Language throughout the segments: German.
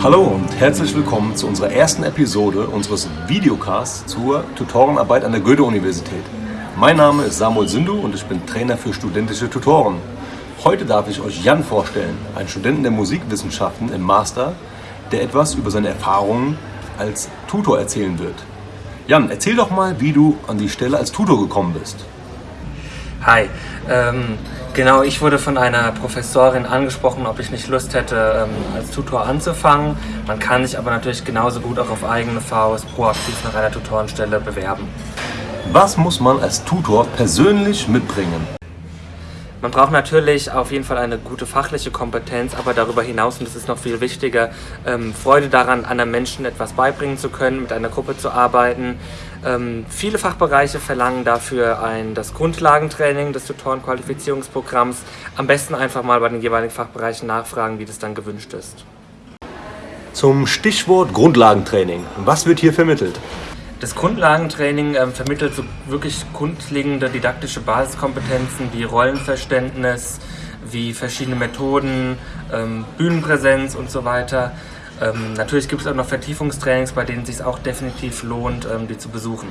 Hallo und herzlich willkommen zu unserer ersten Episode unseres Videocasts zur Tutorenarbeit an der Goethe-Universität. Mein Name ist Samuel Sindu und ich bin Trainer für studentische Tutoren. Heute darf ich euch Jan vorstellen, einen Studenten der Musikwissenschaften im Master, der etwas über seine Erfahrungen als Tutor erzählen wird. Jan, erzähl doch mal, wie du an die Stelle als Tutor gekommen bist. Hi, ähm, genau, ich wurde von einer Professorin angesprochen, ob ich nicht Lust hätte, ähm, als Tutor anzufangen. Man kann sich aber natürlich genauso gut auch auf eigene Faust proaktiv nach einer Tutorenstelle bewerben. Was muss man als Tutor persönlich mitbringen? Man braucht natürlich auf jeden Fall eine gute fachliche Kompetenz, aber darüber hinaus, und das ist noch viel wichtiger, ähm, Freude daran, anderen Menschen etwas beibringen zu können, mit einer Gruppe zu arbeiten. Ähm, viele Fachbereiche verlangen dafür ein, das Grundlagentraining des Tutorenqualifizierungsprogramms. Am besten einfach mal bei den jeweiligen Fachbereichen nachfragen, wie das dann gewünscht ist. Zum Stichwort Grundlagentraining. Was wird hier vermittelt? Das Grundlagentraining ähm, vermittelt so wirklich grundlegende didaktische Basiskompetenzen wie Rollenverständnis, wie verschiedene Methoden, ähm, Bühnenpräsenz und so weiter. Ähm, natürlich gibt es auch noch Vertiefungstrainings, bei denen es sich auch definitiv lohnt, ähm, die zu besuchen.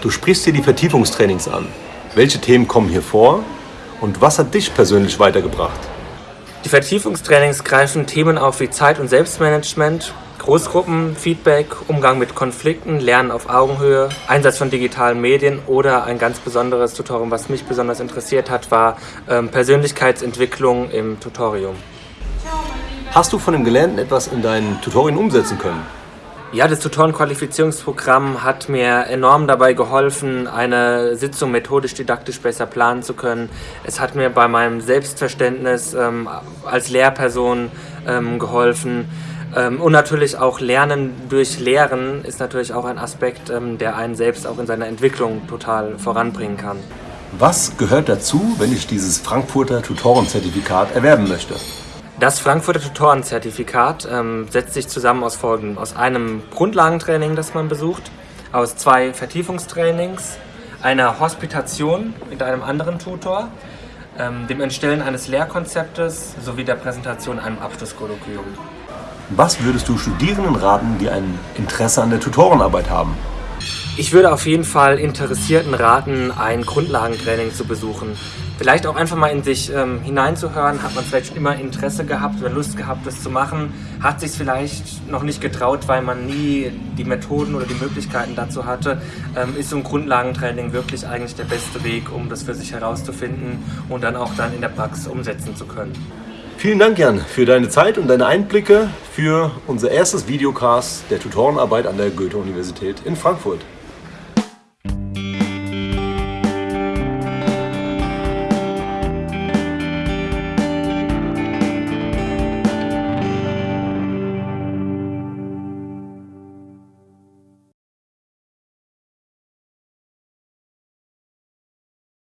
Du sprichst hier die Vertiefungstrainings an. Welche Themen kommen hier vor und was hat dich persönlich weitergebracht? Die Vertiefungstrainings greifen Themen auf wie Zeit- und Selbstmanagement, Großgruppen, Feedback, Umgang mit Konflikten, Lernen auf Augenhöhe, Einsatz von digitalen Medien oder ein ganz besonderes Tutorium, was mich besonders interessiert hat, war ähm, Persönlichkeitsentwicklung im Tutorium. Hast du von dem Gelernten etwas in deinen Tutorien umsetzen können? Ja, das Tutorenqualifizierungsprogramm hat mir enorm dabei geholfen, eine Sitzung methodisch-didaktisch besser planen zu können. Es hat mir bei meinem Selbstverständnis ähm, als Lehrperson ähm, geholfen. Ähm, und natürlich auch Lernen durch Lehren ist natürlich auch ein Aspekt, ähm, der einen selbst auch in seiner Entwicklung total voranbringen kann. Was gehört dazu, wenn ich dieses Frankfurter Tutorenzertifikat erwerben möchte? Das Frankfurter Tutorenzertifikat ähm, setzt sich zusammen aus folgendem. Aus einem Grundlagentraining, das man besucht, aus zwei Vertiefungstrainings, einer Hospitation mit einem anderen Tutor, ähm, dem Entstellen eines Lehrkonzeptes sowie der Präsentation einem Abschlusskolloquium. Was würdest du Studierenden raten, die ein Interesse an der Tutorenarbeit haben? Ich würde auf jeden Fall Interessierten raten, ein Grundlagentraining zu besuchen. Vielleicht auch einfach mal in sich ähm, hineinzuhören. Hat man vielleicht immer Interesse gehabt oder Lust gehabt, das zu machen? Hat sich vielleicht noch nicht getraut, weil man nie die Methoden oder die Möglichkeiten dazu hatte? Ähm, ist so ein Grundlagentraining wirklich eigentlich der beste Weg, um das für sich herauszufinden und dann auch dann in der Praxis umsetzen zu können? Vielen Dank, Jan, für deine Zeit und deine Einblicke für unser erstes Videocast der Tutorenarbeit an der Goethe-Universität in Frankfurt.